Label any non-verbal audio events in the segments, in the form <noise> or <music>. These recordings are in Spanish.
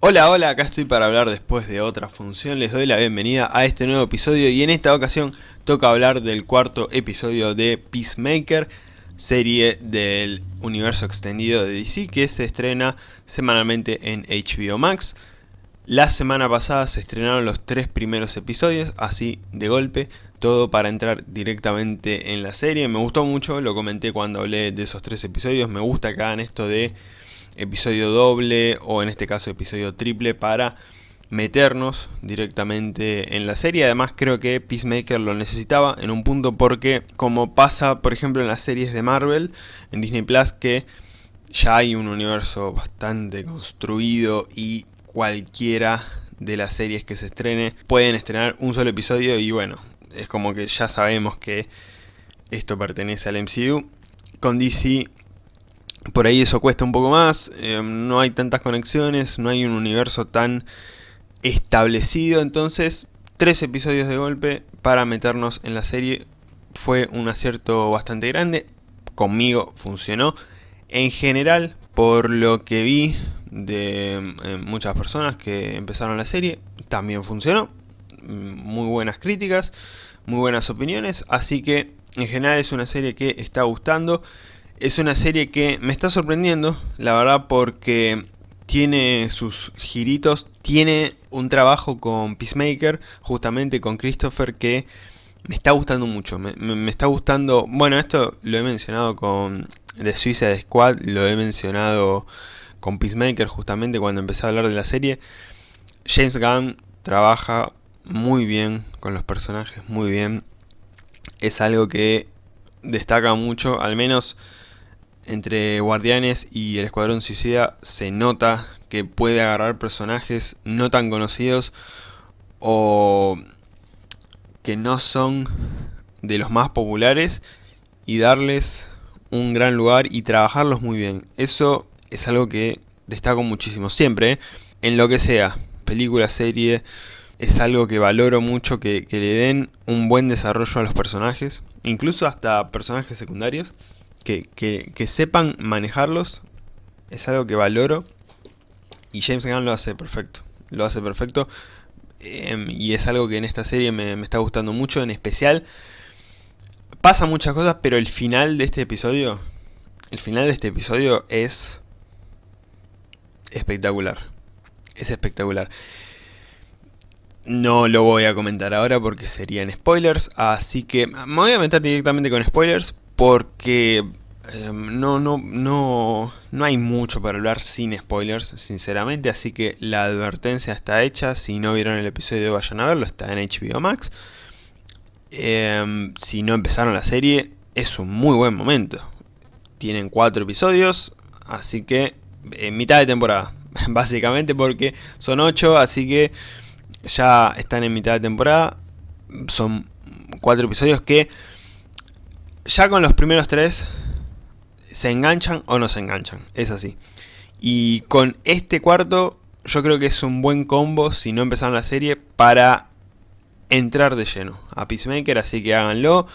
Hola, hola, acá estoy para hablar después de otra función, les doy la bienvenida a este nuevo episodio y en esta ocasión toca hablar del cuarto episodio de Peacemaker, serie del universo extendido de DC que se estrena semanalmente en HBO Max. La semana pasada se estrenaron los tres primeros episodios, así de golpe, todo para entrar directamente en la serie. Me gustó mucho, lo comenté cuando hablé de esos tres episodios, me gusta que hagan esto de episodio doble o en este caso episodio triple para meternos directamente en la serie. Además creo que Peacemaker lo necesitaba en un punto porque como pasa por ejemplo en las series de Marvel en Disney Plus que ya hay un universo bastante construido y cualquiera de las series que se estrene pueden estrenar un solo episodio y bueno, es como que ya sabemos que esto pertenece al MCU. Con DC por ahí eso cuesta un poco más, eh, no hay tantas conexiones, no hay un universo tan establecido, entonces tres episodios de golpe para meternos en la serie fue un acierto bastante grande, conmigo funcionó. En general, por lo que vi de eh, muchas personas que empezaron la serie, también funcionó. Muy buenas críticas, muy buenas opiniones, así que en general es una serie que está gustando. Es una serie que me está sorprendiendo, la verdad, porque tiene sus giritos, tiene un trabajo con Peacemaker, justamente con Christopher, que me está gustando mucho, me, está gustando, bueno esto lo he mencionado con The Suicide Squad, lo he mencionado con Peacemaker justamente cuando empecé a hablar de la serie, James Gunn trabaja muy bien con los personajes, muy bien, es algo que destaca mucho, al menos entre Guardianes y el Escuadrón Suicida se nota que puede agarrar personajes no tan conocidos o que no son de los más populares y darles un gran lugar y trabajarlos muy bien. Eso es algo que destaco muchísimo, siempre, ¿eh? en lo que sea, película, serie, es algo que valoro mucho que, que le den un buen desarrollo a los personajes, incluso hasta personajes secundarios que, sepan manejarlos es algo que valoro. Y James Gunn lo hace perfecto, lo hace perfecto. Em, y es algo que en esta serie me, está gustando mucho, en especial. Pasa muchas cosas, pero el final de este episodio, el final de este episodio es espectacular, es espectacular. No lo voy a comentar ahora porque serían spoilers, así que me voy a meter directamente con spoilers porque em, no, no, no, no hay mucho para hablar sin spoilers, sinceramente, así que la advertencia está hecha, si no vieron el episodio vayan a verlo, está en HBO Max. Em, si no empezaron la serie, es un muy buen momento. Tienen cuatro episodios, así que en mitad de temporada, <laughs> básicamente porque son ocho, así que ya están en mitad de temporada. Son cuatro episodios que ya con los primeros tres se enganchan o no se enganchan, es así. Y con este cuarto yo creo que es un buen combo si no empezaron la serie para entrar de lleno a Peacemaker, así que háganlo.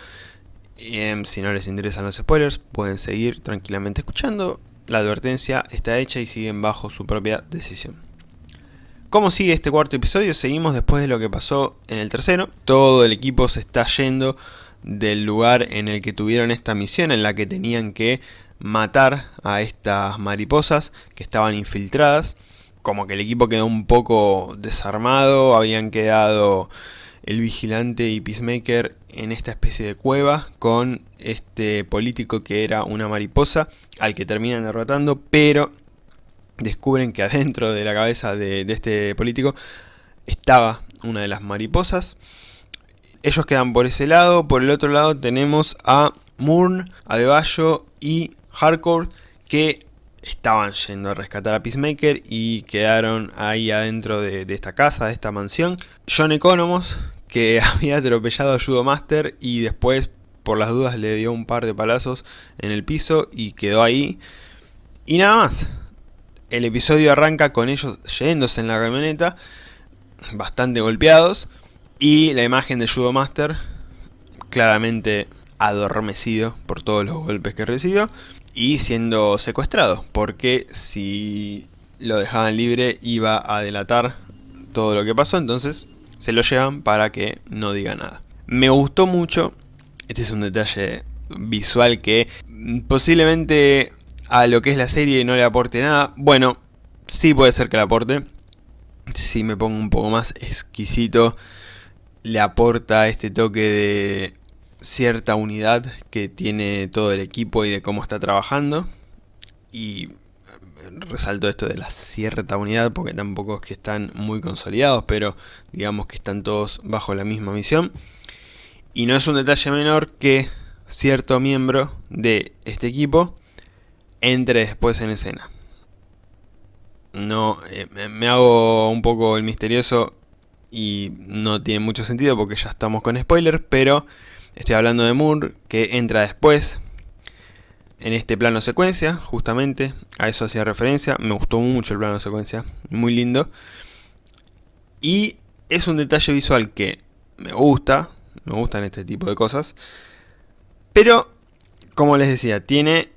Em, si no les interesan los spoilers, pueden seguir tranquilamente escuchando. La advertencia está hecha y siguen bajo su propia decisión. ¿Cómo sigue este cuarto episodio? Seguimos después de lo que pasó en el tercero. Todo el equipo se está yendo del lugar en el que tuvieron esta misión en la que tenían que matar a estas mariposas que estaban infiltradas. Como que el equipo quedó un poco desarmado, habían quedado el vigilante y Peacemaker en esta especie de cueva con este político que era una mariposa al que terminan derrotando, pero descubren que adentro de la cabeza de, de este político estaba una de las mariposas ellos quedan por ese lado. Por el otro lado tenemos a Moon, Adebayo y Hardcore que estaban yendo a rescatar a Peacemaker y quedaron ahí adentro de, esta casa, de esta mansión. John Economos, que <laughs> había atropellado a Judo Master y después por las dudas le dio un par de palazos en el piso y quedó ahí. Y nada más. El episodio arranca con ellos yéndose en la camioneta, bastante golpeados. Y la imagen de Judo Master, claramente adormecido por todos los golpes que recibió y siendo secuestrado, porque si lo dejaban libre iba a delatar todo lo que pasó, entonces se lo llevan para que no diga nada. Me gustó mucho, este es un detalle visual que posiblemente a lo que es la serie no le aporte nada. Bueno, sí puede ser que le aporte. Si me pongo un poco más exquisito, le aporta este toque de cierta unidad que tiene todo el equipo y de cómo está trabajando. Y resalto esto de la cierta unidad porque tampoco es que están muy consolidados, pero digamos que están todos bajo la misma misión. Y no es un detalle menor que cierto miembro de este equipo entre después en escena. No, eh, me hago un poco el misterioso y no tiene mucho sentido porque ya estamos con spoilers, pero estoy hablando de Moore que entra después en este plano secuencia, justamente, a eso hacía referencia, me gustó mucho el plano secuencia, muy lindo. Y es un detalle visual que me gusta, me gustan este tipo de cosas, pero, como les decía, tiene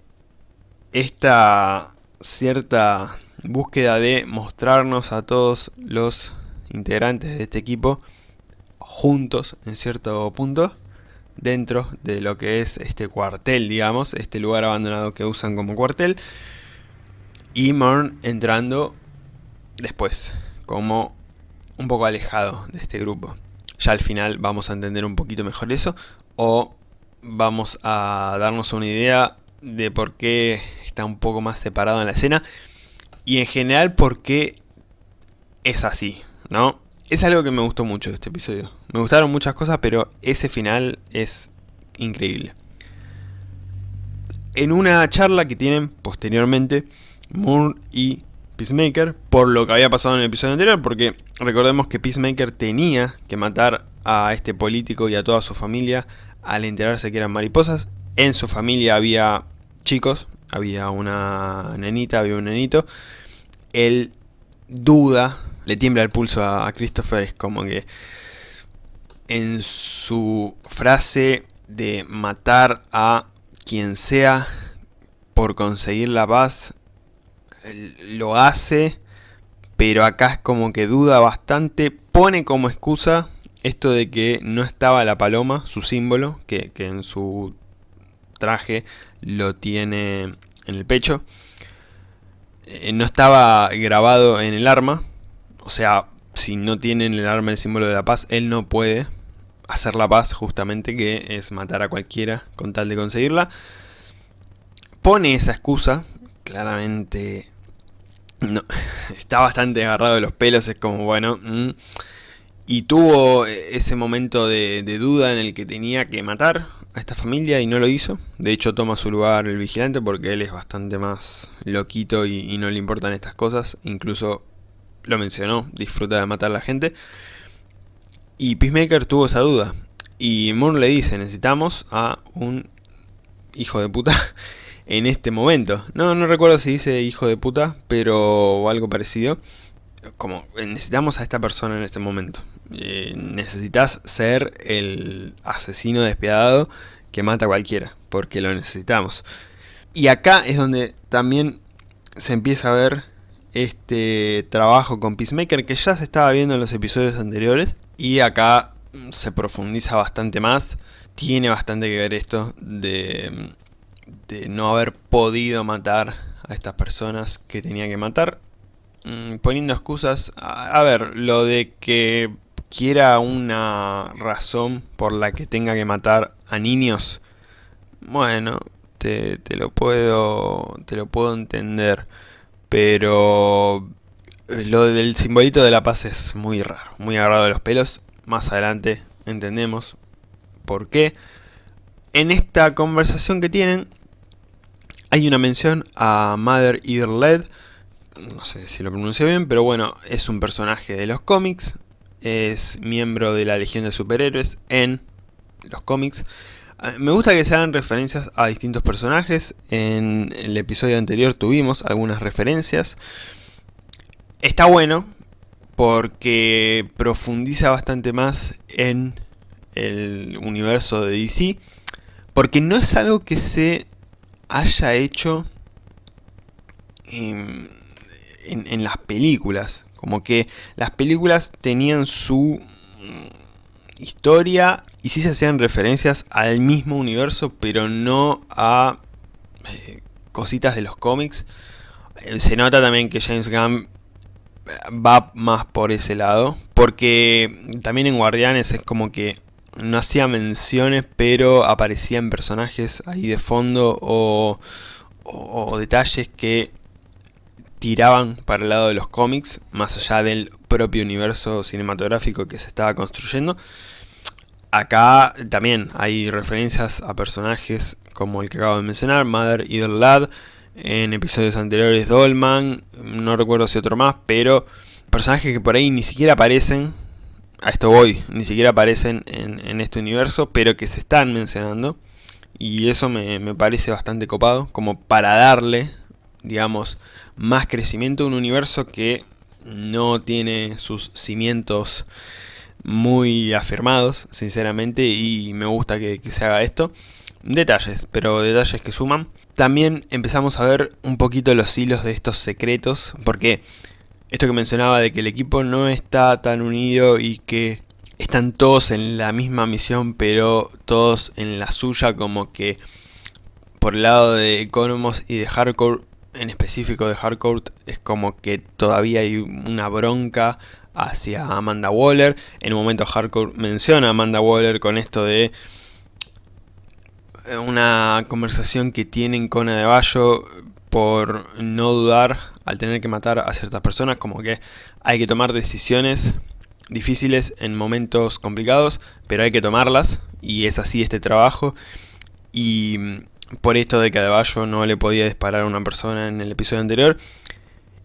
esta cierta búsqueda de mostrarnos a todos los integrantes de este equipo juntos en cierto punto dentro de lo que es este cuartel, digamos, este lugar abandonado que usan como cuartel y Morn entrando después, como un poco alejado de este grupo. Ya al final vamos a entender un poquito mejor eso o vamos a darnos una idea de por qué está un poco más separado en la escena y en general por qué es así, ¿no? Es algo que me gustó mucho de este episodio. Me gustaron muchas cosas, pero ese final es increíble. En una charla que tienen posteriormente Moore y Peacemaker, por lo que había pasado en el episodio anterior, porque recordemos que Peacemaker tenía que matar a este político y a toda su familia al enterarse que eran mariposas. En su familia había chicos, había una nenita, había un nenito. Él duda, le tiembla el pulso a, Christopher, es como que en su frase de matar a quien sea por conseguir la paz, lo hace, pero acá es como que duda bastante, pone como excusa esto de que no estaba la paloma, su símbolo, que, en su traje lo tiene en el pecho, eh, no estaba grabado en el arma, o sea, si no tiene en el arma el símbolo de la paz, él no puede hacer la paz justamente, que es matar a cualquiera con tal de conseguirla. Pone esa excusa, claramente no, <laughs> está bastante agarrado de los pelos, es como, bueno... Mm, y tuvo ese momento de, duda en el que tenía que matar a esta familia y no lo hizo. De hecho toma su lugar el vigilante porque él es bastante más loquito y, no le importan estas cosas. Incluso lo mencionó, disfruta de matar a la gente. Y Peacemaker tuvo esa duda. Y Moore le dice, necesitamos a un hijo de puta <laughs> en este momento. No, no recuerdo si dice hijo de puta, pero algo parecido como necesitamos a esta persona en este momento. Eh, necesitas ser el asesino despiadado que mata a cualquiera, porque lo necesitamos. Y acá es donde también se empieza a ver este trabajo con Peacemaker que ya se estaba viendo en los episodios anteriores y acá se profundiza bastante más. Tiene bastante que ver esto de, de no haber podido matar a estas personas que tenía que matar Mm, poniendo excusas, a, ver, lo de que quiera una razón por la que tenga que matar a niños, bueno, te, lo puedo te lo puedo entender, pero lo del simbolito de la paz es muy raro, muy agarrado de los pelos, más adelante entendemos por qué. En esta conversación que tienen, hay una mención a Mother Either Led, no sé si lo pronuncio bien, pero bueno, es un personaje de los cómics, es miembro de la Legión de Superhéroes en los cómics. Ah, me gusta que se hagan referencias a distintos personajes, en el episodio anterior tuvimos algunas referencias. Está bueno, porque profundiza bastante más en el universo de DC, porque no es algo que se haya hecho en, en las películas. Como que las películas tenían su mm, historia y sí se hacían referencias al mismo universo, pero no a eh, cositas de los cómics. Eh, se nota también que James Gunn va más por ese lado, porque también en Guardianes es como que no hacía menciones, pero aparecían personajes ahí de fondo o detalles que tiraban para el lado de los cómics, más allá del propio universo cinematográfico que se estaba construyendo. Acá también hay referencias a personajes como el que acabo de mencionar, Mother y Lad, en episodios anteriores Dolman, no recuerdo si otro más, pero personajes que por ahí ni siquiera aparecen, a esto voy, ni siquiera aparecen en, este universo, pero que se están mencionando. Y eso me parece bastante copado, como para darle, digamos, más crecimiento a un universo que no tiene sus cimientos muy afirmados, sinceramente, y me gusta que, se haga esto. Detalles, pero detalles que suman. También empezamos a ver un poquito los hilos de estos secretos, porque esto que mencionaba de que el equipo no está tan unido y que están todos en la misma misión, pero todos en la suya, como que por el lado de Economos y de Hardcore en específico de Hardcore es como que todavía hay una bronca hacia Amanda Waller. En un momento Hardcore menciona a Amanda Waller con esto de eh, una conversación que tienen con Adebayo por no dudar al tener que matar a ciertas personas, como que hay que tomar decisiones difíciles en momentos complicados, pero hay que tomarlas, y es así este trabajo, y por esto de que Adebayo no le podía disparar a una persona en el episodio anterior.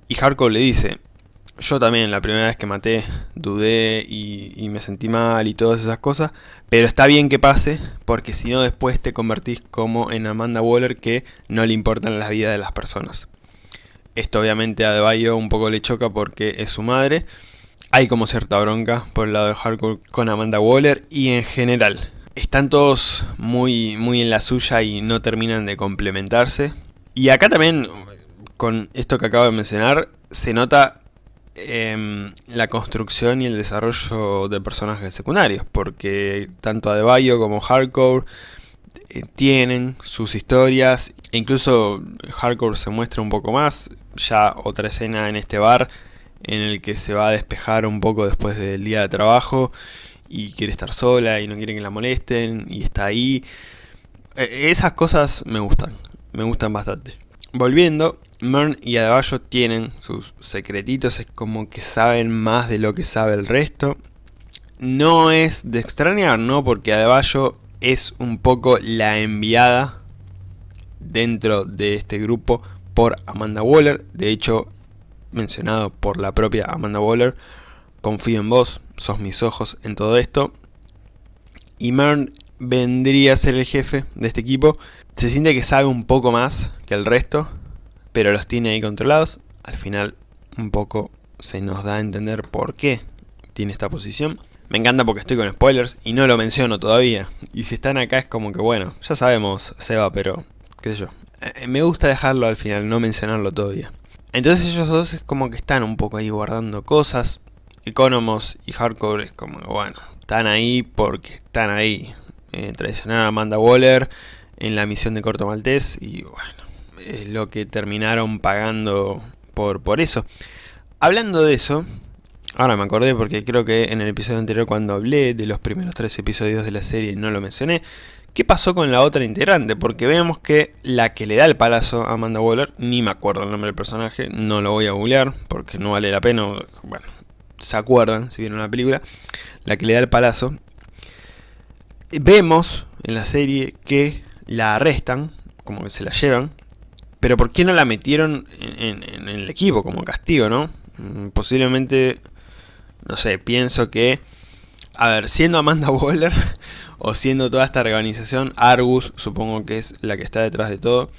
Y Hardcore le dice, yo también la primera vez que maté dudé y, me sentí mal y todas esas cosas, pero está bien que pase porque si no después te convertís como en Amanda Waller que no le importan las vidas de las personas. Esto obviamente a Adebayo un poco le choca porque es su madre. Hay como cierta bronca por el lado de Hardcore con Amanda Waller y en general están todos muy, muy en la suya y no terminan de complementarse. Y acá también, con esto que acabo de mencionar, se nota em, la construcción y el desarrollo de personajes secundarios, porque tanto Adebayo como Hardcore eh, tienen sus historias, e incluso Hardcore se muestra un poco más, ya otra escena en este bar en el que se va a despejar un poco después del día de trabajo y quiere estar sola y no quiere que la molesten y está ahí. E, esas cosas me gustan, me gustan bastante. Volviendo, Mern y Adebayo tienen sus secretitos, es como que saben más de lo que sabe el resto. No es de extrañar, ¿no? Porque Adebayo es un poco la enviada dentro de este grupo por Amanda Waller. De hecho, mencionado por la propia Amanda Waller, confío en vos, sos mis ojos en todo esto. Y Mern vendría a ser el jefe de este equipo. Se siente que sabe un poco más que el resto, pero los tiene ahí controlados. Al final un poco se nos da a entender por qué tiene esta posición. Me encanta porque estoy con spoilers y no lo menciono todavía. Y si están acá es como que bueno, ya sabemos Seba, pero qué sé yo. Eh, me gusta dejarlo al final, no mencionarlo todavía. Entonces ellos dos es como que están un poco ahí guardando cosas. Economos y Hardcore es como, bueno, están ahí porque están ahí. Eh, a Amanda Waller en la misión de Corto Maltés y bueno, es lo que terminaron pagando por, por eso. Hablando de eso, ahora me acordé porque creo que en el episodio anterior cuando hablé de los primeros tres episodios de la serie no lo mencioné. ¿Qué pasó con la otra integrante? Porque vemos que la que le da el palazo a Amanda Waller, ni me acuerdo el nombre del personaje, no lo voy a googlear porque no vale la pena, bueno, se acuerdan si vieron la película, la que le da el palazo, vemos en la serie que la arrestan, como que se la llevan, pero ¿por qué no la metieron en, el equipo como castigo, no? Mm, posiblemente, no sé, pienso que, a ver, siendo Amanda <laughs> Waller, o siendo toda esta organización, Argus supongo que es la que está detrás de todo,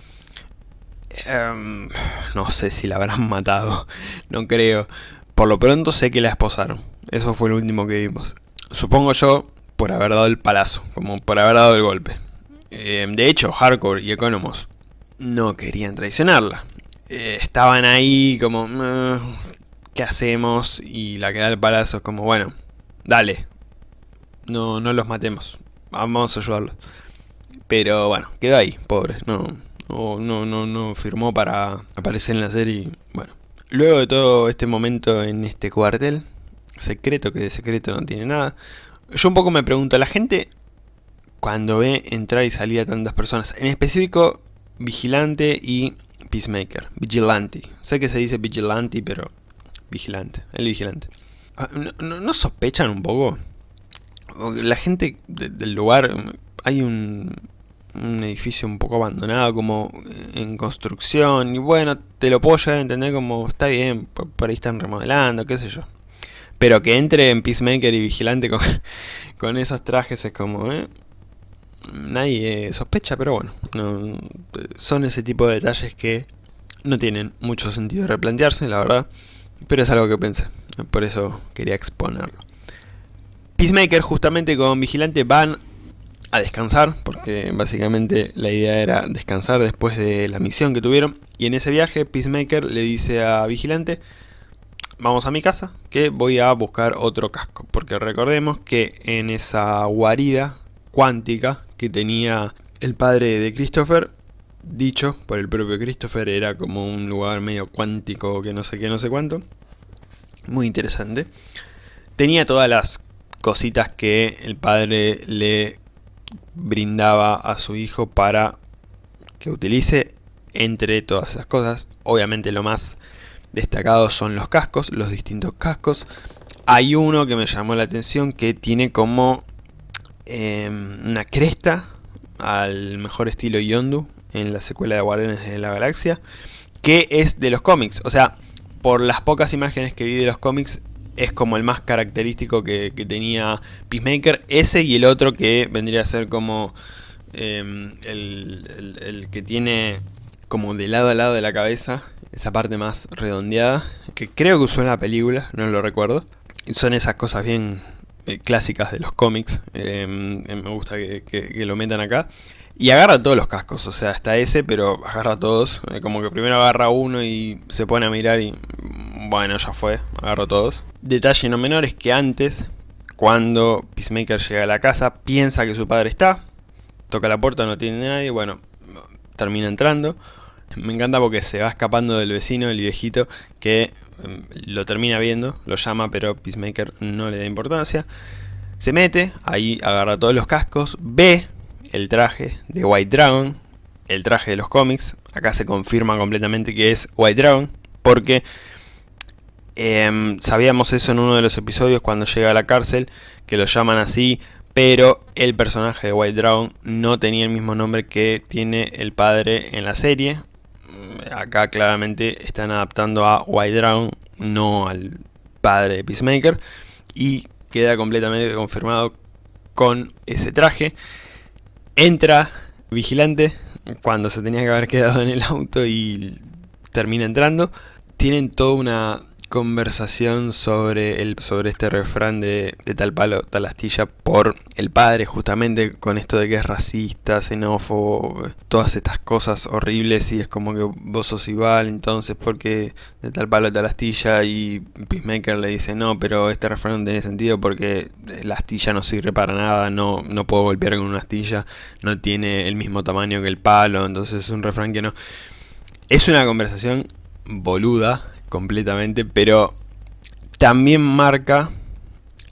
em, no sé si la habrán <laughs> matado, no creo, por lo pronto sé que la esposaron. Eso fue lo último que vimos. Supongo yo por haber dado el palazo, como por haber dado el golpe. Eh, de hecho, Hardcore y Economos no querían traicionarla. eh, estaban ahí como, ¿qué hacemos? Y la que da el palazo es como, bueno, dale, no, no los matemos, vamos a ayudarlos. Pero bueno, quedó ahí, pobre, no, no, no, no firmó para aparecer en la serie, bueno. Luego de todo este momento en este cuartel, secreto que de secreto no tiene nada, yo un poco me pregunto, la gente cuando ve entrar y salir a tantas personas, en específico Vigilante y Peacemaker, Vigilante, sé que se dice Vigilante pero Vigilante, el Vigilante. Ah, ¿No, sospechan un poco? La gente del lugar, hay un, edificio un poco abandonado, como en construcción, y bueno, te lo puedo llegar a entender como, está bien, por ahí están remodelando, qué sé yo. Pero que entre en Peacemaker y Vigilante con, <laughs> con esos trajes es como, ¿eh? Nadie sospecha, pero bueno, no, son ese tipo de detalles que no tienen mucho sentido replantearse, la verdad. Pero es algo que pensé, por eso quería exponerlo. Peacemaker justamente con Vigilante van a descansar, porque básicamente la idea era descansar después de la misión que tuvieron. Y en ese viaje Peacemaker le dice a Vigilante, vamos a mi casa, que voy a buscar otro casco. Porque recordemos que en esa guarida cuántica que tenía el padre de Christopher, dicho por el propio Christopher, era como un lugar medio cuántico que no sé qué, no sé cuánto. Muy interesante. Tenía todas las cositas que el padre le brindaba a su hijo para que utilice entre todas esas cosas. Obviamente lo más destacados son los cascos, los distintos cascos. Hay uno que me llamó la atención que tiene como em, una cresta al mejor estilo Yondu en la secuela de Guardianes de la Galaxia, que es de los cómics. O sea, por las pocas imágenes que vi de los cómics, es como el más característico que, tenía Peacemaker. Ese y el otro que vendría a ser como em, el que tiene como de lado a lado de la cabeza, esa parte más redondeada, que creo que usó en la película, no lo recuerdo. Son esas cosas bien eh, clásicas de los cómics, em, em, me gusta que, lo metan acá. Y agarra todos los cascos, o sea, hasta ese, pero agarra todos. Eh, como que primero agarra uno y se pone a mirar y... Bueno, ya fue, agarro todos. Detalle no menor es que antes, cuando Peacemaker llega a la casa, piensa que su padre está. Toca la puerta, no tiene nadie, bueno, termina entrando. Me encanta porque se va escapando del vecino, el viejito, que lo termina viendo, lo llama, pero Peacemaker no le da importancia. Se mete, ahí agarra todos los cascos, ve el traje de White Dragon, el traje de los cómics. Acá se confirma completamente que es White Dragon, porque em, sabíamos eso en uno de los episodios cuando llega a la cárcel, que lo llaman así, pero el personaje de White Dragon no tenía el mismo nombre que tiene el padre en la serie, acá claramente están adaptando a White Dragon, no al padre de Peacemaker. Y queda completamente confirmado con ese traje. Entra Vigilante cuando se tenía que haber quedado en el auto y termina entrando. Tienen toda una conversación sobre, el, sobre este refrán de, tal palo, tal astilla por el padre justamente con esto de que es racista, xenófobo, todas estas cosas horribles y es como que vos sos igual entonces porque de tal palo, tal astilla y Peacemaker le dice no, pero este refrán no tiene sentido porque la astilla no sirve para nada, no, no puedo golpear con una astilla, no tiene el mismo tamaño que el palo, entonces es un refrán que no... Es una conversación boluda, completamente, pero también marca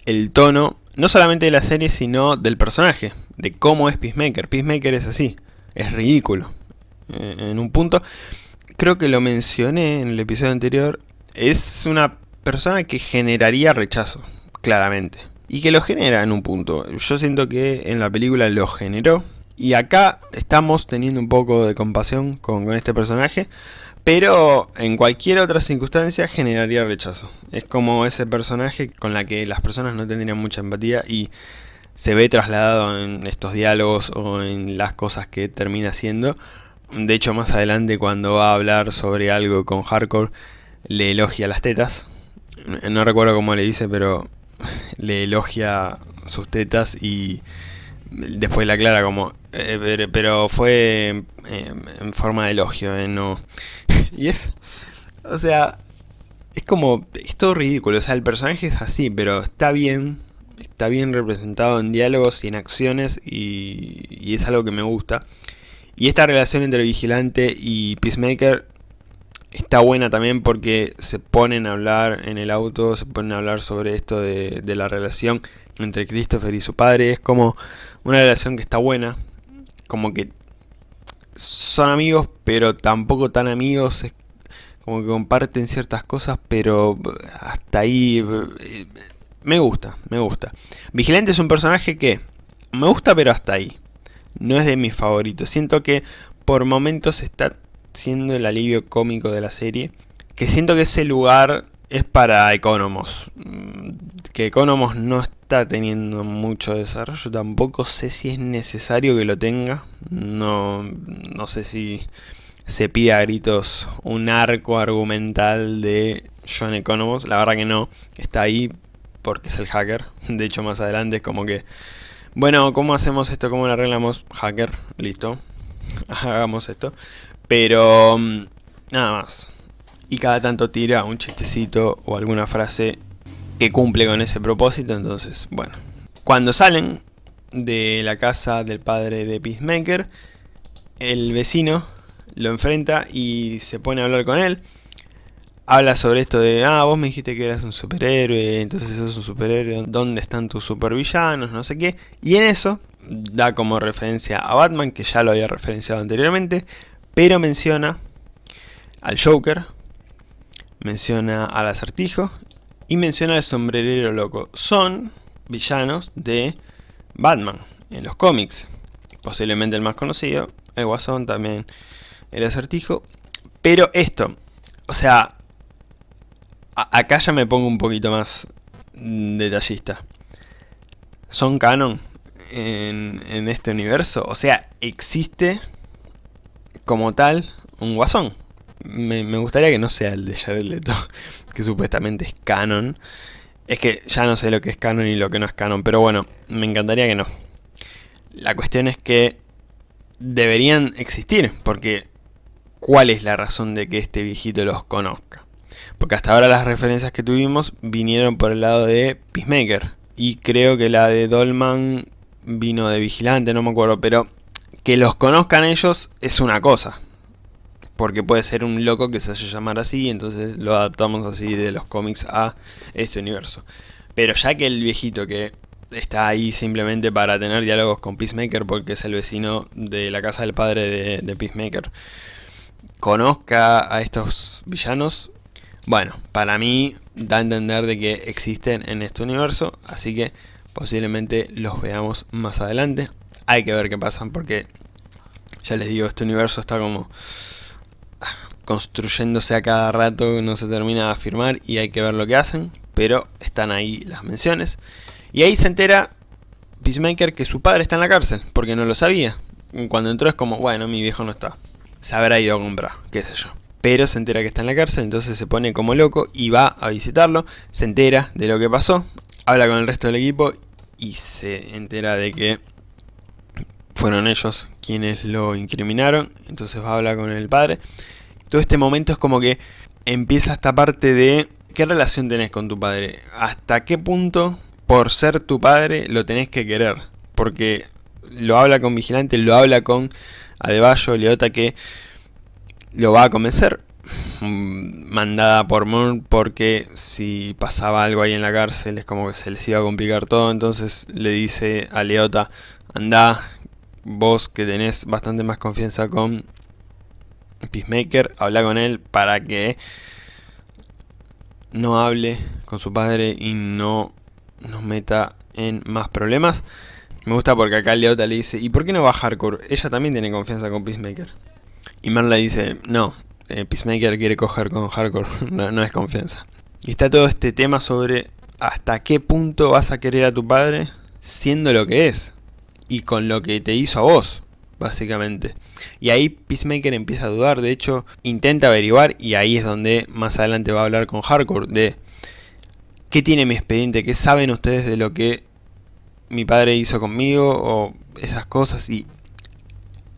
el tono, no solamente de la serie, sino del personaje, de cómo es Peacemaker. Peacemaker es así, es ridículo. Eh, en un punto, creo que lo mencioné en el episodio anterior, es una persona que generaría rechazo, claramente. Y que lo genera en un punto. Yo siento que en la película lo generó. Y acá estamos teniendo un poco de compasión con, con este personaje. Pero en cualquier otra circunstancia generaría rechazo. Es como ese personaje con la que las personas no tendrían mucha empatía y se ve trasladado en estos diálogos o en las cosas que termina haciendo. De hecho, más adelante cuando va a hablar sobre algo con Hardcore, le elogia las tetas. No recuerdo cómo le dice, pero <laughs> le elogia sus tetas y después la aclara como... Eh, pero fue en forma de elogio, eh, no y es... O sea, es como... Es todo ridículo, o sea, el personaje es así, pero está bien, está bien representado en diálogos y en acciones y, y es algo que me gusta. Y esta relación entre Vigilante y Peacemaker está buena también porque se ponen a hablar en el auto, se ponen a hablar sobre esto de, la relación entre Christopher y su padre. Es como una relación que está buena, como que son amigos, pero tampoco tan amigos. Como que comparten ciertas cosas, pero hasta ahí eh, me gusta, me gusta. Vigilante es un personaje que me gusta, pero hasta ahí. No es de mis favoritos. Siento que por momentos está siendo el alivio cómico de la serie. Que siento que ese lugar es para Economos. Mm, que Economos no está teniendo mucho desarrollo. Tampoco sé si es necesario que lo tenga. No, no sé si se pide a gritos un arco argumental de John Economos. La verdad que no. Está ahí porque es el hacker. De hecho más adelante es como que... Bueno, ¿cómo hacemos esto? ¿Cómo lo arreglamos? Hacker, listo. <laughs> Hagamos esto. Pero mm, nada más. Y cada tanto tira un chistecito o alguna frase que cumple con ese propósito. Entonces, bueno. Cuando salen de la casa del padre de Peacemaker, el vecino lo enfrenta y se pone a hablar con él. Habla sobre esto de, ah, vos me dijiste que eras un superhéroe, entonces sos un superhéroe, ¿dónde están tus supervillanos? No sé qué. Y en eso da como referencia a Batman, que ya lo había referenciado anteriormente, pero menciona al Joker, menciona al acertijo y menciona al sombrerero loco. Son villanos de Batman en los cómics. Posiblemente el más conocido, el Guasón también, el acertijo. Pero esto, o sea, acá ya me pongo un poquito más detallista. ¿Son canon en, en este universo? O sea, existe como tal un guasón. Me, gustaría que no sea el de Jared Leto, <laughs> que supuestamente es canon. Es que ya no sé lo que es canon y lo que no es canon, pero bueno, me encantaría que no. La cuestión es que deberían existir, porque ¿cuál es la razón de que este viejito los conozca? Porque hasta ahora las referencias que tuvimos vinieron por el lado de Peacemaker. Y creo que la de Dolman vino de Vigilante, no me acuerdo, pero que los conozcan ellos es una cosa. Porque puede ser un loco que se haya llamar así, entonces lo adaptamos así de los cómics a este universo. Pero ya que el viejito que está ahí simplemente para tener diálogos con Peacemaker porque es el vecino de la casa del padre de, Peacemaker, conozca a estos villanos, bueno, para mí da a entender de que existen en este universo, así que posiblemente los veamos más adelante hay que ver qué pasa porque ya les digo, este universo está como construyéndose a cada rato, no se termina de afirmar y hay que ver lo que hacen, pero están ahí las menciones. Y ahí se entera Peacemaker que su padre está en la cárcel, porque no lo sabía. Cuando entró es como, bueno, mi viejo no está. Se habrá ido a comprar, qué sé yo. Pero se entera que está en la cárcel, entonces se pone como loco y va a visitarlo. Se entera de lo que pasó, habla con el resto del equipo y se entera de que fueron ellos quienes lo incriminaron, entonces va a hablar con el padre. Todo este momento es como que empieza esta parte de qué relación tenés con tu padre, hasta qué punto por ser tu padre lo tenés que querer, porque lo habla con Vigilante, lo habla con Adebayo, Leota que lo va a convencer, mm, mandada por Moon porque si pasaba algo ahí en la cárcel es como que se les iba a complicar todo, entonces le dice a Leota, anda, vos que tenés bastante más confianza con Peacemaker, habla con él para que no hable con su padre y no nos meta en más problemas. Me gusta porque acá Leota le dice, ¿y por qué no va Hardcore? Ella también tiene confianza con Peacemaker. Y Marla dice, no, eh, Peacemaker quiere coger con Hardcore, <laughs> no, no es confianza. Y está todo este tema sobre hasta qué punto vas a querer a tu padre siendo lo que es y con lo que te hizo a vos, básicamente. Y ahí Peacemaker empieza a dudar, de hecho intenta averiguar y ahí es donde más adelante va a hablar con Hardcore de qué tiene mi expediente, qué saben ustedes de lo que mi padre hizo conmigo o esas cosas. Y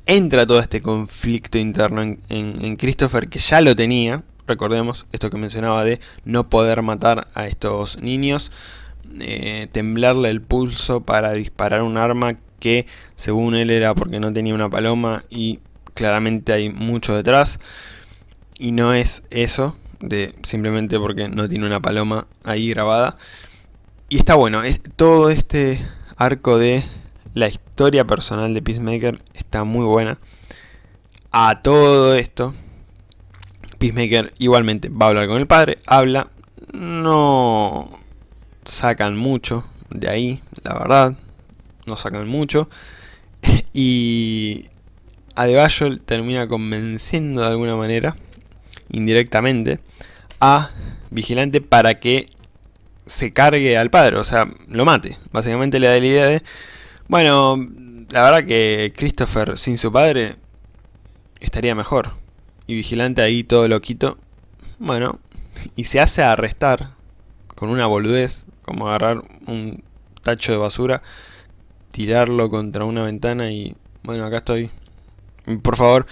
entra todo este conflicto interno en, Christopher, que ya lo tenía, recordemos esto que mencionaba de no poder matar a estos niños, eh, temblarle el pulso para disparar un arma que según él era porque no tenía una paloma y claramente hay mucho detrás. Y no es eso de simplemente porque no tiene una paloma ahí grabada. Y está bueno, es, todo este arco de la historia personal de Peacemaker está muy buena. A todo esto, Peacemaker igualmente va a hablar con el padre, habla, no sacan mucho de ahí, la verdad, no sacan mucho. <laughs> Y Adebayo termina convenciendo de alguna manera, indirectamente, a Vigilante para que se cargue al padre, o sea, lo mate. Básicamente le da la idea de, bueno, la verdad que Christopher sin su padre estaría mejor. Y Vigilante ahí todo loquito, bueno, y se hace arrestar con una boludez, como agarrar un tacho de basura, tirarlo contra una ventana y, bueno, acá estoy. Por favor,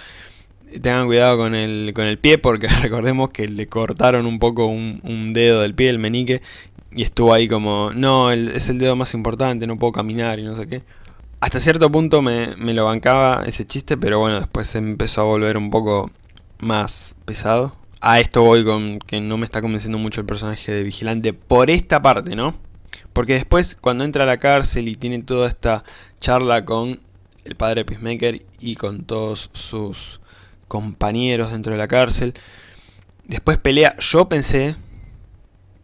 tengan cuidado con el, con el pie porque <laughs> recordemos que le cortaron un poco un, dedo del pie, el menique, y estuvo ahí como, no, es el dedo más importante, no puedo caminar y no sé qué. Hasta cierto punto me, me lo bancaba ese chiste, pero bueno, después se empezó a volver un poco más pesado. A esto voy con que no me está convenciendo mucho el personaje de Vigilante por esta parte, ¿no? Porque después cuando entra a la cárcel y tiene toda esta charla con el padre Peacemaker y con todos sus compañeros dentro de la cárcel, después pelea, yo pensé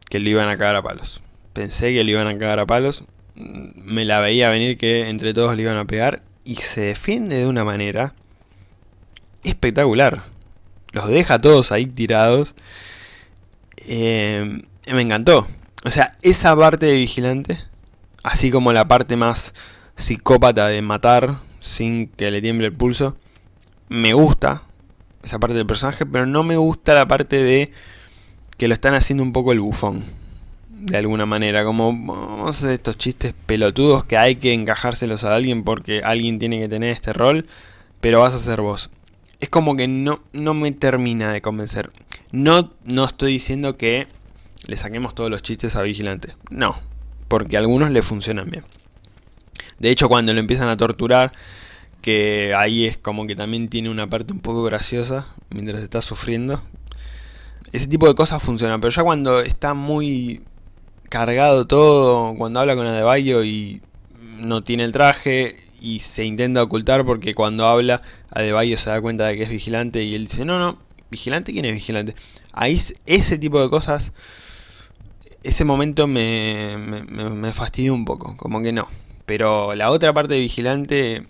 que le iban a cagar a palos. Pensé que le iban a cagar a palos. Me la veía venir que entre todos le iban a pegar. Y se defiende de una manera espectacular. Los deja todos ahí tirados. Eh, me encantó. O sea, esa parte de vigilante, así como la parte más psicópata de matar sin que le tiemble el pulso, me gusta esa parte del personaje, pero no me gusta la parte de que lo están haciendo un poco el bufón. De alguna manera, como vamos a hacer estos chistes pelotudos que hay que encajárselos a alguien porque alguien tiene que tener este rol, pero vas a ser vos. Es como que no, no me termina de convencer. No, no estoy diciendo que le saquemos todos los chistes a Vigilante. No, porque a algunos le funcionan bien. De hecho, cuando lo empiezan a torturar, que ahí es como que también tiene una parte un poco graciosa, mientras está sufriendo, ese tipo de cosas funcionan, pero ya cuando está muy cargado todo, cuando habla con Adebayo y no tiene el traje y se intenta ocultar porque cuando habla Adebayo se da cuenta de que es vigilante y él dice, no, no, vigilante, ¿quién es vigilante? Ahí ese tipo de cosas, ese momento me, me, me fastidió un poco, como que no. Pero la otra parte de vigilante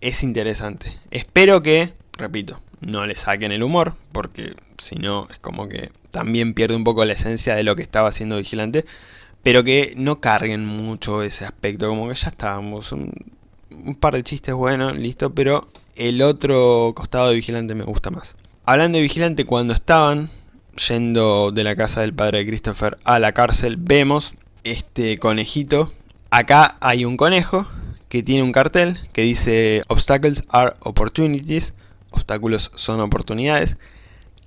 es interesante. Espero que, repito, no le saquen el humor, porque si no es como que también pierde un poco la esencia de lo que estaba haciendo Vigilante, pero que no carguen mucho ese aspecto, como que ya estábamos, un, par de chistes buenos, listo, pero el otro costado de Vigilante me gusta más. Hablando de Vigilante, cuando estaban yendo de la casa del padre de Christopher a la cárcel, vemos este conejito. Acá hay un conejo que tiene un cartel que dice Obstacles are opportunities obstáculos son oportunidades,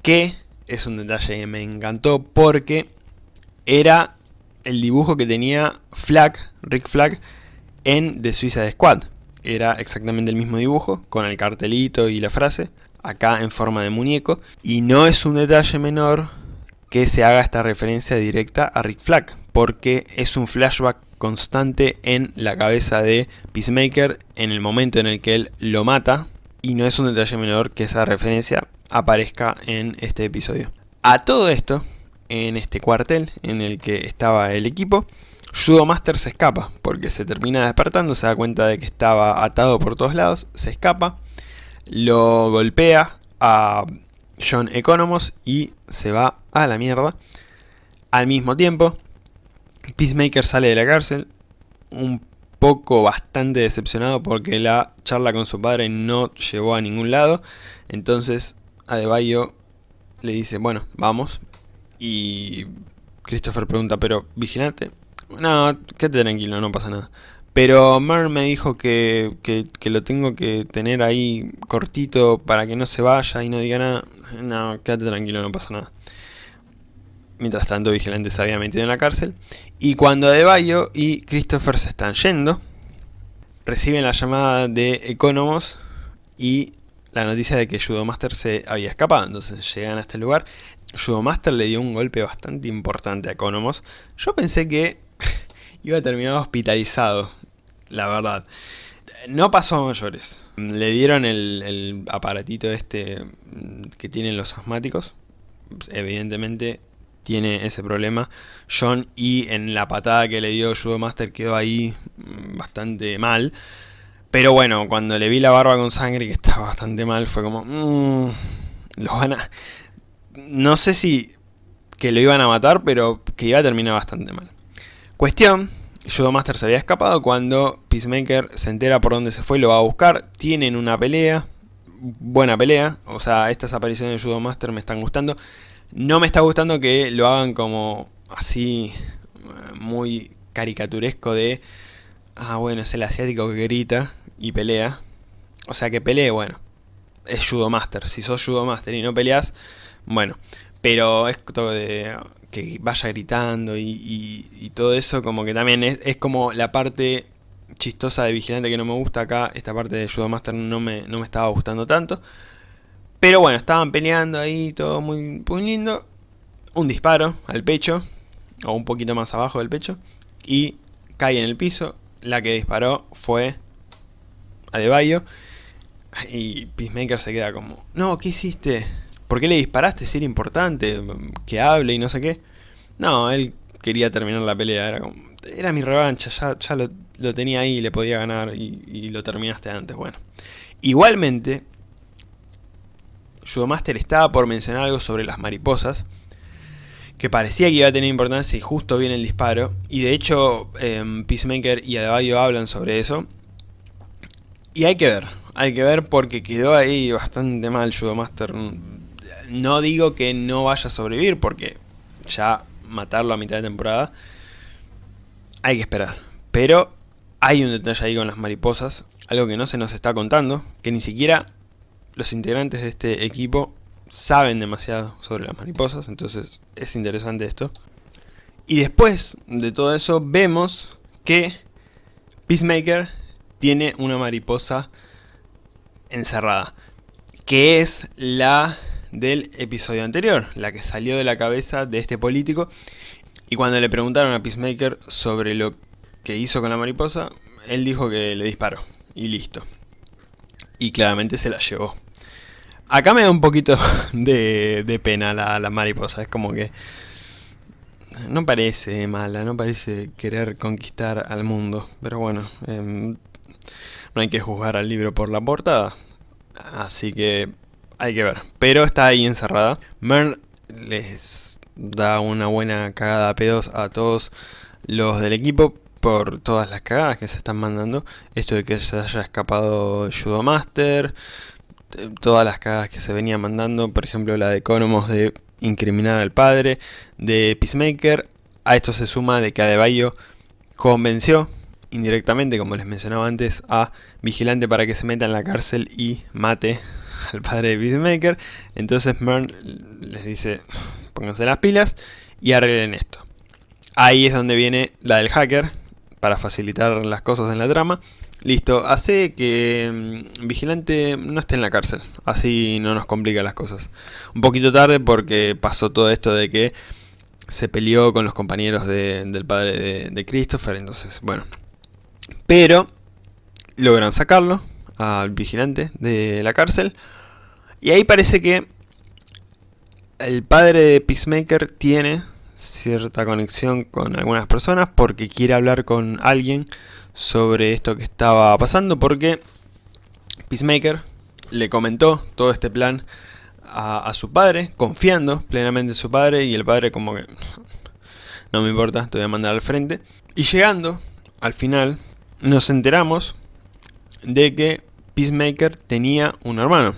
que es un detalle que me encantó porque era el dibujo que tenía Flag, Rick Flag, en The Suicide Squad. Era exactamente el mismo dibujo, con el cartelito y la frase, acá en forma de muñeco. Y no es un detalle menor que se haga esta referencia directa a Rick Flag, porque es un flashback constante en la cabeza de Peacemaker en el momento en el que él lo mata y no es un detalle menor que esa referencia aparezca en este episodio. A todo esto, en este cuartel en el que estaba el equipo, Judo Master se escapa, porque se termina despertando, se da cuenta de que estaba atado por todos lados, se escapa, lo golpea a John Economos y se va a la mierda. Al mismo tiempo, Peacemaker sale de la cárcel, un poco bastante decepcionado porque la charla con su padre no llevó a ningún lado. Entonces Adebayo le dice, bueno, vamos. Y Christopher pregunta, pero vigilante. No, quédate tranquilo, no pasa nada. Pero Mer me dijo que, que, lo tengo que tener ahí cortito para que no se vaya y no diga nada. No, quédate tranquilo, no pasa nada. Mientras tanto, Vigilante se había metido en la cárcel. Y cuando Adebayo y Christopher se están yendo, reciben la llamada de Economos y la noticia de que Judomaster se había escapado. Entonces llegan a este lugar. Judomaster le dio un golpe bastante importante a Economos. Yo pensé que <laughs> iba a terminar hospitalizado, la verdad. No pasó a mayores. Le dieron el, aparatito este que tienen los asmáticos. Evidentemente tiene ese problema. John y en la patada que le dio Judomaster quedó ahí mm, bastante mal. Pero bueno, cuando le vi la barba con sangre que estaba bastante mal, fue como... Mmm, los van a... No sé si que lo iban a matar, pero que iba a terminar bastante mal. Cuestión, Judomaster se había escapado cuando Peacemaker se entera por dónde se fue y lo va a buscar. Tienen una pelea, buena pelea, o sea, estas apariciones de Judomaster me están gustando. No me está gustando que lo hagan como así, muy caricaturesco de... Ah, bueno, es el asiático que grita y pelea. O sea que pelee, bueno, es Judo Master. Si sos Judo Master y no peleas, bueno. Pero es todo de que vaya gritando y, todo eso, como que también es, como la parte chistosa de Vigilante que no me gusta acá. Esta parte de Judo Master no me, no me estaba gustando tanto. Pero bueno, estaban peleando ahí, todo muy, muy lindo. Un disparo al pecho, o un poquito más abajo del pecho, y cae en el piso. La que disparó fue Adebayo. Y Peacemaker se queda como, no, ¿qué hiciste? ¿Por qué le disparaste si era importante? Que hable y no sé qué. No, él quería terminar la pelea, era como, era mi revancha, ya, ya lo, tenía ahí, le podía ganar y, lo terminaste antes, bueno. Igualmente, Judomaster estaba por mencionar algo sobre las mariposas, que parecía que iba a tener importancia y justo viene el disparo, y de hecho eh, Peacemaker y Adebayo hablan sobre eso, y hay que ver, hay que ver porque quedó ahí bastante mal Judomaster, no digo que no vaya a sobrevivir, porque ya matarlo a mitad de temporada, hay que esperar, pero hay un detalle ahí con las mariposas, algo que no se nos está contando, que ni siquiera los integrantes de este equipo saben demasiado sobre las mariposas, entonces es interesante esto. Y después de todo eso vemos que Peacemaker tiene una mariposa encerrada, que es la del episodio anterior, la que salió de la cabeza de este político. Y cuando le preguntaron a Peacemaker sobre lo que hizo con la mariposa, él dijo que le disparó, y listo. Y claramente se la llevó. Acá me da un poquito <laughs> de, pena la, mariposa, es como que... No parece mala, no parece querer conquistar al mundo, pero bueno, em, no hay que juzgar al libro por la portada, así que hay que ver. Pero está ahí encerrada. Mern les da una buena cagada a pedos a todos los del equipo por todas las cagadas que se están mandando. Esto de que se haya escapado Judo Master, todas las cagadas que se venían mandando, por ejemplo la de Economos de incriminar al padre, de Peacemaker, a esto se suma de que Adebayo convenció indirectamente, como les mencionaba antes, a Vigilante para que se meta en la cárcel y mate <laughs> al padre de Peacemaker, entonces Mern les dice, pónganse las pilas y arreglen esto. Ahí es donde viene la del hacker, para facilitar las cosas en la trama, Listo, hace que mm, Vigilante no esté en la cárcel, así no nos complica las cosas. Un poquito tarde porque pasó todo esto de que se peleó con los compañeros del padre de, Christopher, entonces, bueno. Pero logran sacarlo al Vigilante de la cárcel y ahí parece que el padre de Peacemaker tiene cierta conexión con algunas personas porque quiere hablar con alguien sobre esto que estaba pasando porque Peacemaker le comentó todo este plan a, su padre, confiando plenamente en su padre y el padre como que no me importa, te voy a mandar al frente. Y llegando al final nos enteramos de que Peacemaker tenía un hermano.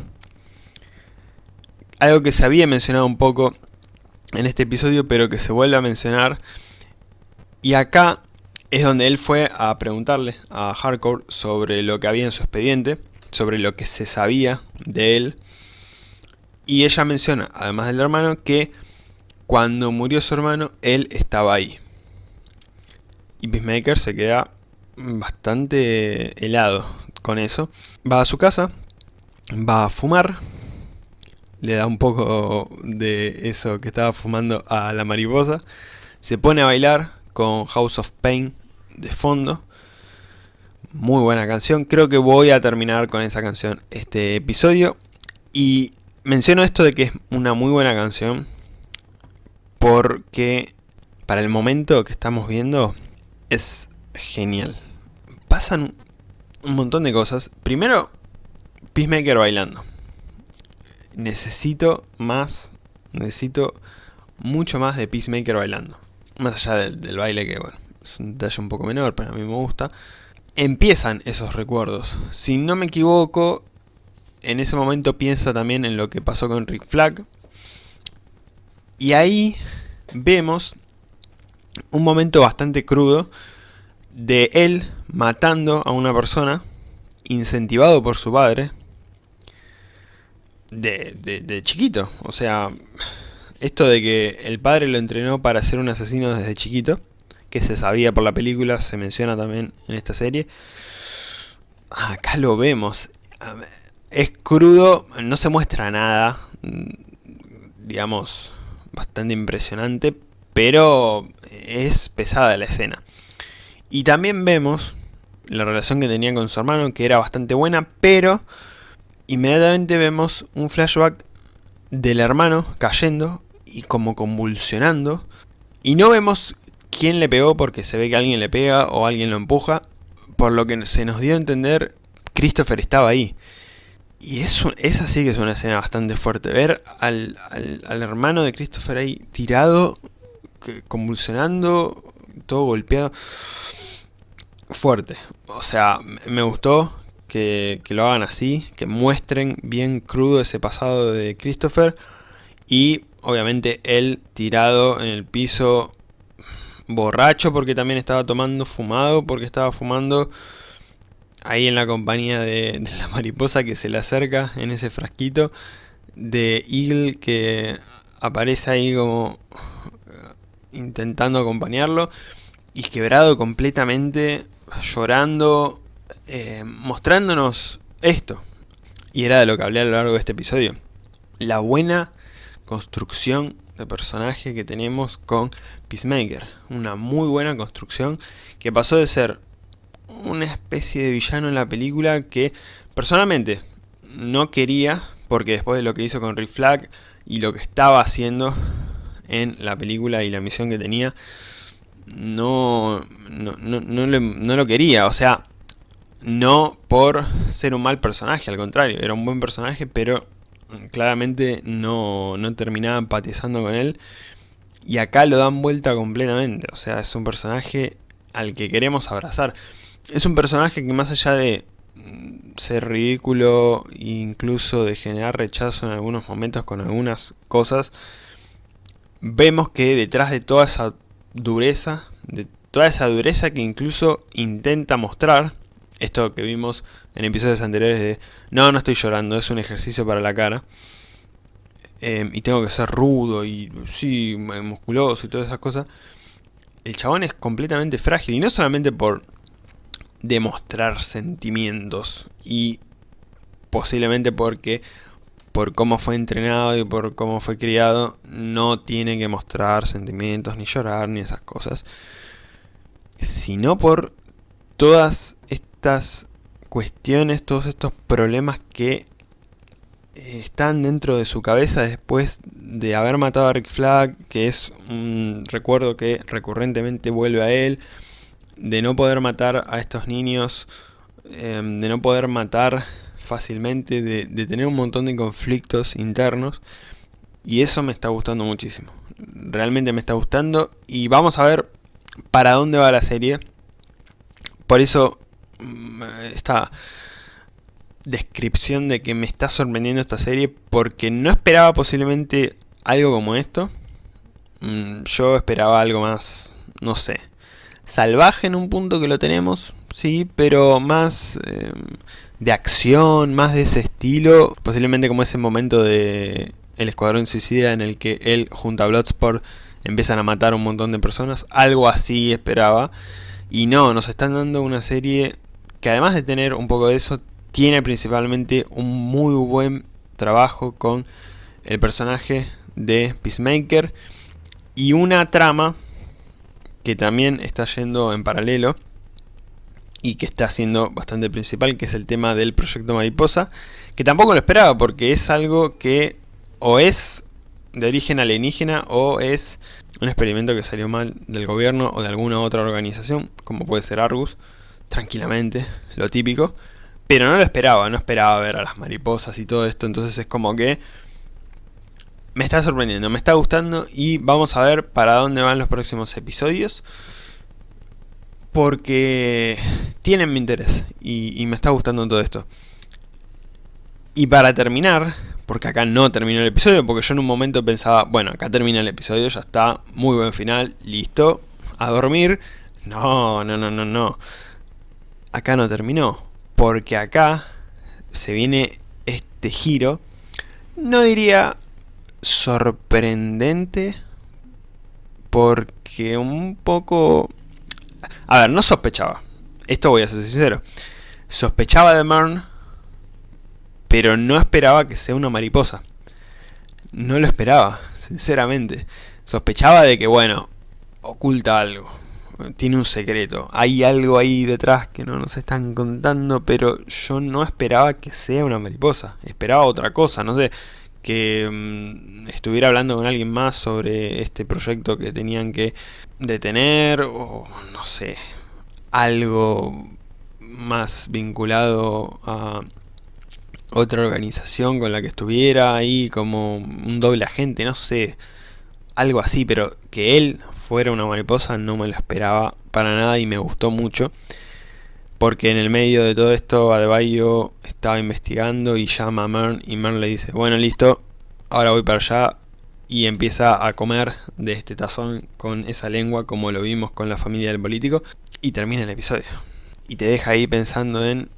Algo que se había mencionado un poco en este episodio pero que se vuelve a mencionar y acá es donde él fue a preguntarle a Hardcore sobre lo que había en su expediente, sobre lo que se sabía de él. Y ella menciona, además del hermano, que cuando murió su hermano, él estaba ahí. Y Peacemaker se queda bastante helado con eso. Va a su casa, va a fumar, le da un poco de eso que estaba fumando a la mariposa, se pone a bailar con House of Pain de fondo. Muy buena canción, creo que voy a terminar con esa canción este episodio. Y menciono esto de que es una muy buena canción, porque para el momento que estamos viendo es genial. Pasan un montón de cosas. Primero, Peacemaker bailando. Necesito más, necesito mucho más de Peacemaker bailando. Más allá del, baile que, bueno, es un detalle un poco menor, pero a mí me gusta. Empiezan esos recuerdos. Si no me equivoco, en ese momento piensa también en lo que pasó con Rick Flag. Y ahí vemos un momento bastante crudo de él matando a una persona, incentivado por su padre, de, de, chiquito. O sea, esto de que el padre lo entrenó para ser un asesino desde chiquito, que se sabía por la película, se menciona también en esta serie. Acá lo vemos. Es crudo, no se muestra nada, digamos, bastante impresionante, pero es pesada la escena. Y también vemos la relación que tenía con su hermano, que era bastante buena, pero inmediatamente vemos un flashback del hermano cayendo y como convulsionando. Y no vemos quién le pegó porque se ve que alguien le pega o alguien lo empuja. Por lo que se nos dio a entender, Christopher estaba ahí. Y eso, esa sí que es una escena bastante fuerte. Ver al, al hermano de Christopher ahí tirado, convulsionando, todo golpeado fuerte. O sea, me gustó que, lo hagan así, que muestren bien crudo ese pasado de Christopher. Y obviamente él tirado en el piso borracho porque también estaba tomando, fumado porque estaba fumando ahí en la compañía de, la mariposa que se le acerca en ese frasquito, de Eagle que aparece ahí como intentando acompañarlo y quebrado completamente llorando, eh, mostrándonos esto. Y era de lo que hablé a lo largo de este episodio. La buena construcción de personaje que tenemos con Peacemaker. Una muy buena construcción que pasó de ser una especie de villano en la película que personalmente no quería porque después de lo que hizo con Rick Flag y lo que estaba haciendo en la película y la misión que tenía no, no, no, lo quería, o sea, no por ser un mal personaje, al contrario, era un buen personaje, pero claramente no, no terminaba empatizando con él. Y acá lo dan vuelta completamente, o sea, es un personaje al que queremos abrazar. Es un personaje que más allá de ser ridículo incluso de generar rechazo en algunos momentos con algunas cosas, vemos que detrás de toda esa dureza, de toda esa dureza que incluso intenta mostrar, esto que vimos en episodios anteriores de no, no estoy llorando, es un ejercicio para la cara, em, y tengo que ser rudo y sí, musculoso y todas esas cosas, el chabón es completamente frágil, y no solamente por demostrar sentimientos, y posiblemente porque por cómo fue entrenado y por cómo fue criado, no tiene que mostrar sentimientos, ni llorar, ni esas cosas. Sino por todas estas cuestiones, todos estos problemas que están dentro de su cabeza después de haber matado a Rick Flag, que es un recuerdo que recurrentemente vuelve a él, de no poder matar a estos niños, em, de no poder matar fácilmente, de, tener un montón de conflictos internos. Y eso me está gustando muchísimo. Realmente me está gustando. Y vamos a ver para dónde va la serie. Por eso mm, esta descripción de que me está sorprendiendo esta serie. Porque no esperaba posiblemente algo como esto. Mm, yo esperaba algo más, no sé, salvaje en un punto que lo tenemos, sí, pero más eh, de acción, más de ese estilo, posiblemente como ese momento de El Escuadrón Suicida en el que él junto a Bloodsport empiezan a matar a un montón de personas, algo así esperaba, y no, nos están dando una serie que además de tener un poco de eso, tiene principalmente un muy buen trabajo con el personaje de Peacemaker. Y una trama que también está yendo en paralelo y que está siendo bastante principal, que es el tema del proyecto Mariposa, que tampoco lo esperaba porque es algo que o es de origen alienígena o es un experimento que salió mal del gobierno o de alguna otra organización, como puede ser Argus, tranquilamente, lo típico, pero no lo esperaba, no esperaba ver a las mariposas y todo esto, entonces es como que me está sorprendiendo, me está gustando y vamos a ver para dónde van los próximos episodios. Porque tienen mi interés y, me está gustando todo esto. Y para terminar, porque acá no terminó el episodio, porque yo en un momento pensaba, bueno, acá termina el episodio, ya está, muy buen final, listo, a dormir. No, no, no, no, no. Acá no terminó, porque acá se viene este giro, no diría sorprendente porque un poco... A ver, no sospechaba. Esto voy a ser sincero. Sospechaba de Mern, pero no esperaba que sea una mariposa. No lo esperaba, sinceramente. Sospechaba de que, bueno, oculta algo. Tiene un secreto. Hay algo ahí detrás que no nos están contando, pero yo no esperaba que sea una mariposa. Esperaba otra cosa, no sé que mm, estuviera hablando con alguien más sobre este proyecto que tenían que detener o no sé, algo más vinculado a otra organización con la que estuviera ahí como un doble agente, no sé, algo así, pero que él fuera una mariposa no me lo esperaba para nada y me gustó mucho porque en el medio de todo esto Adebayo estaba investigando y llama a Mern y Mern le dice, bueno listo, ahora voy para allá y empieza a comer de este tazón con esa lengua como lo vimos con la familia del político y termina el episodio. Y te deja ahí pensando en,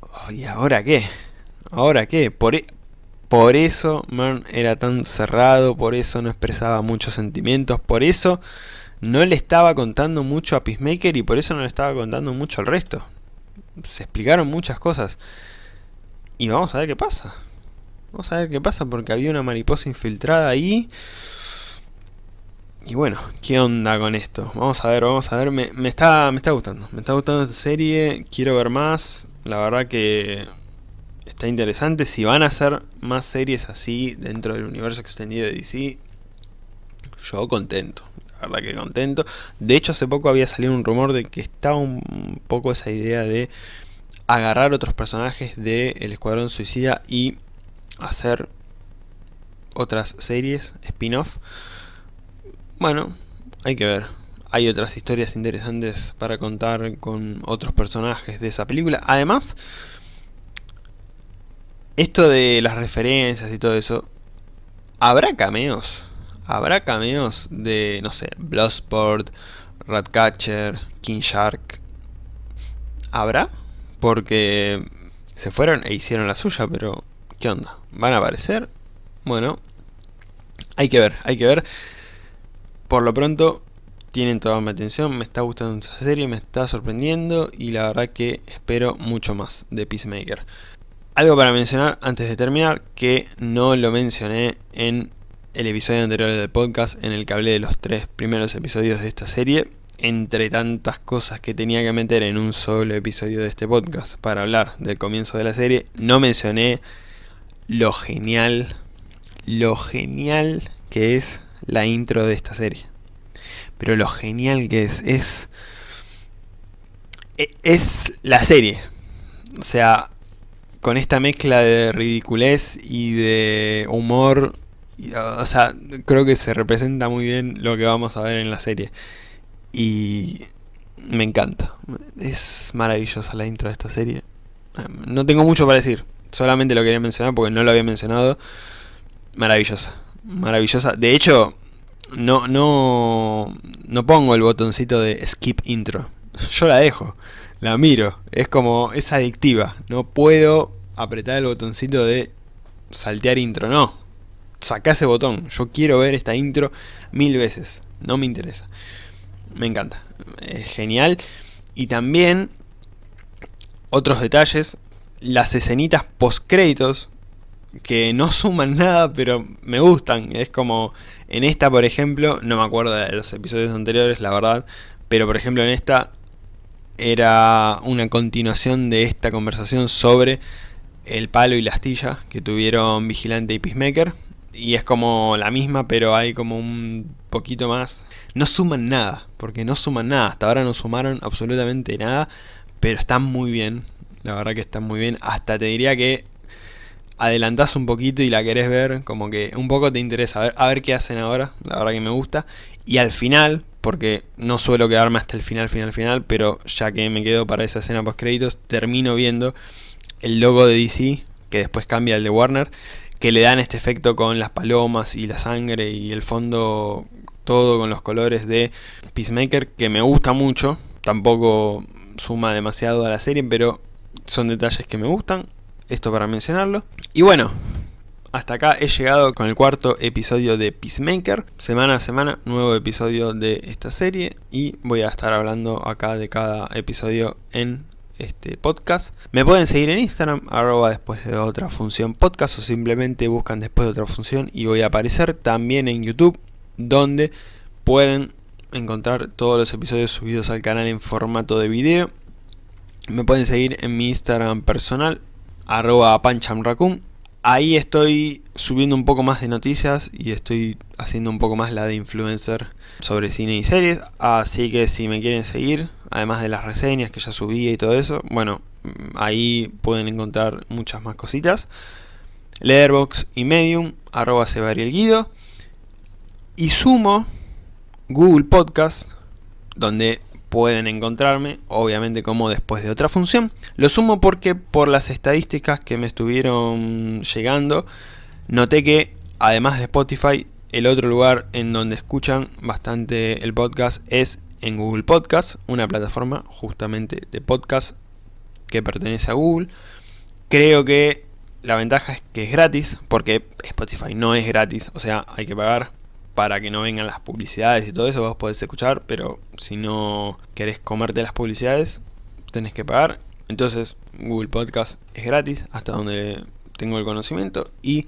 oh, ¿y ahora qué? ¿Ahora qué? Por, e, por eso Mern era tan cerrado, por eso no expresaba muchos sentimientos, por eso no le estaba contando mucho a Peacemaker y por eso no le estaba contando mucho al resto se explicaron muchas cosas. Y vamos a ver qué pasa. Vamos a ver qué pasa porque había una mariposa infiltrada ahí. Y bueno, ¿qué onda con esto? Vamos a ver, vamos a ver. Me, está, me está gustando. Me está gustando esta serie. Quiero ver más. La verdad que está interesante. Si van a hacer más series así dentro del universo extendido de DC, yo contento verdad que contento. De hecho, hace poco había salido un rumor de que estaba un poco esa idea de agarrar otros personajes del El Escuadrón Suicida y hacer otras series, spin-off. Bueno, hay que ver. Hay otras historias interesantes para contar con otros personajes de esa película. Además, esto de las referencias y todo eso, ¿habrá cameos? ¿Habrá cameos de, no sé, Bloodsport, Ratcatcher, King Shark? ¿Habrá? Porque se fueron e hicieron la suya, pero ¿qué onda? ¿Van a aparecer? Bueno, hay que ver, hay que ver. Por lo pronto, tienen toda mi atención, me está gustando esta serie, me está sorprendiendo y la verdad que espero mucho más de Peacemaker. Algo para mencionar antes de terminar, que no lo mencioné en el episodio anterior del podcast en el que hablé de los tres primeros episodios de esta serie, entre tantas cosas que tenía que meter en un solo episodio de este podcast para hablar del comienzo de la serie, no mencioné lo genial, lo genial que es la intro de esta serie. Pero lo genial que es, es, e, es la serie. O sea, con esta mezcla de ridiculez y de humor o sea, creo que se representa muy bien lo que vamos a ver en la serie. Y me encanta. Es maravillosa la intro de esta serie. No tengo mucho para decir. Solamente lo quería mencionar porque no lo había mencionado. Maravillosa. Maravillosa. De hecho, no, no, no pongo el botoncito de skip intro. <laughs> Yo la dejo, la miro. Es como, es adictiva. No puedo apretar el botoncito de saltear intro, no. Saca ese botón. Yo quiero ver esta intro mil veces. No me interesa. Me encanta. Es genial. Y también, otros detalles. Las escenitas post créditos que no suman nada, pero me gustan. Es como, en esta por ejemplo, no me acuerdo de los episodios anteriores, la verdad, pero por ejemplo en esta era una continuación de esta conversación sobre el palo y la astilla que tuvieron Vigilante y Peacemaker. Y es como la misma, pero hay como un poquito más. No suman nada, porque no suman nada. Hasta ahora no sumaron absolutamente nada, pero están muy bien. La verdad que están muy bien. Hasta te diría que adelantás un poquito y la querés ver, como que un poco te interesa, a ver, a ver qué hacen ahora, la verdad que me gusta. Y al final, porque no suelo quedarme hasta el final, final, final, pero ya que me quedo para esa escena post créditos, termino viendo el logo de DC, que después cambia al de Warner, que le dan este efecto con las palomas y la sangre y el fondo todo con los colores de Peacemaker, que me gusta mucho, tampoco suma demasiado a la serie, pero son detalles que me gustan, esto para mencionarlo. Y bueno, hasta acá he llegado con el cuarto episodio de Peacemaker. Semana a semana, nuevo episodio de esta serie. Y voy a estar hablando acá de cada episodio en este podcast. Me pueden seguir en Instagram, arroba después de otra función podcast. O simplemente buscan después de otra función y voy a aparecer también en YouTube. Donde pueden encontrar todos los episodios subidos al canal en formato de video. Me pueden seguir en mi Instagram personal, arroba panchamracum. Ahí estoy subiendo un poco más de noticias y estoy haciendo un poco más la de influencer sobre cine y series. Así que si me quieren seguir, además de las reseñas que ya subí y todo eso, bueno, ahí pueden encontrar muchas más cositas. Letterbox y Medium, arroba guido. Y sumo Google Podcast, donde pueden encontrarme, obviamente como después de otra función. Lo sumo porque por las estadísticas que me estuvieron llegando, noté que además de Spotify, el otro lugar en donde escuchan bastante el podcast es en Google Podcast, una plataforma justamente de podcast que pertenece a Google. Creo que la ventaja es que es gratis, porque Spotify no es gratis, o sea, hay que pagar para que no vengan las publicidades y todo eso, vos podés escuchar, pero si no querés comerte las publicidades, tenés que pagar. Entonces, Google Podcast es gratis, hasta donde tengo el conocimiento, y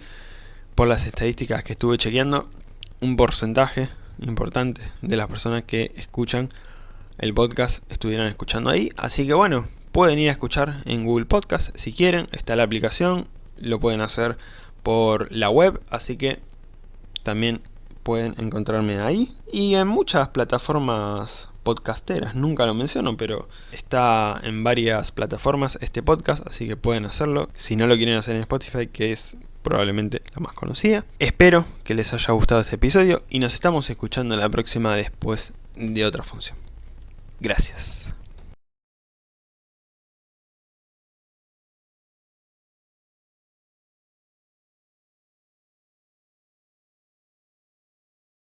por las estadísticas que estuve chequeando, un porcentaje importante de las personas que escuchan el podcast estuvieran escuchando ahí. Así que bueno, pueden ir a escuchar en Google Podcast si quieren, está la aplicación, lo pueden hacer por la web, así que también pueden encontrarme ahí y en muchas plataformas podcasteras, nunca lo menciono, pero está en varias plataformas este podcast, así que pueden hacerlo. Si no lo quieren hacer en Spotify, que es probablemente la más conocida. Espero que les haya gustado este episodio y nos estamos escuchando la próxima después de otra función. Gracias.